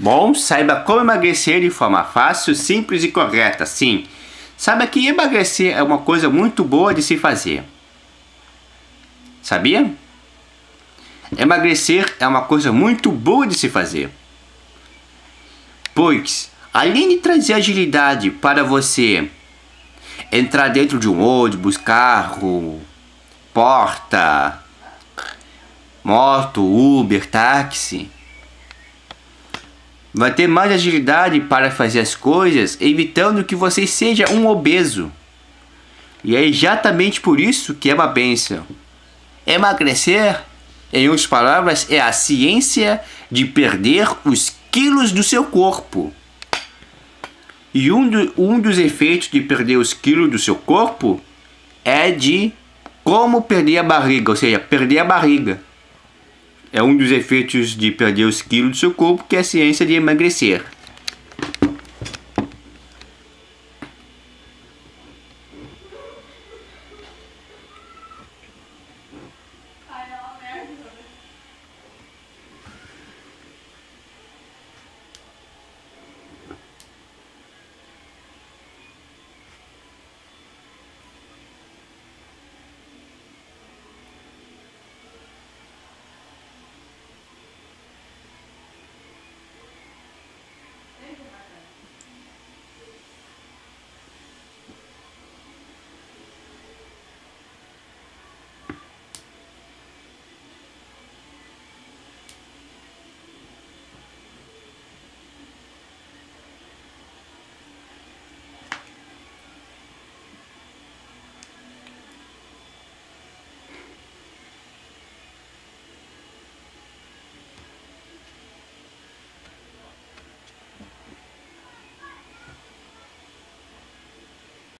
Bom, saiba como emagrecer de forma fácil, simples e correta, sim. Saiba que emagrecer é uma coisa muito boa de se fazer. Sabia? Emagrecer é uma coisa muito boa de se fazer. Pois, além de trazer agilidade para você entrar dentro de um ônibus, carro, porta, moto, Uber, táxi, vai ter mais agilidade para fazer as coisas, evitando que você seja um obeso. E é exatamente por isso que é uma bênção. Emagrecer, em outras palavras, é a ciência de perder os quilos do seu corpo. E um, do, um dos efeitos de perder os quilos do seu corpo é de como perder a barriga, ou seja, perder a barriga é um dos efeitos de perder os quilos do seu corpo, que é a ciência de emagrecer.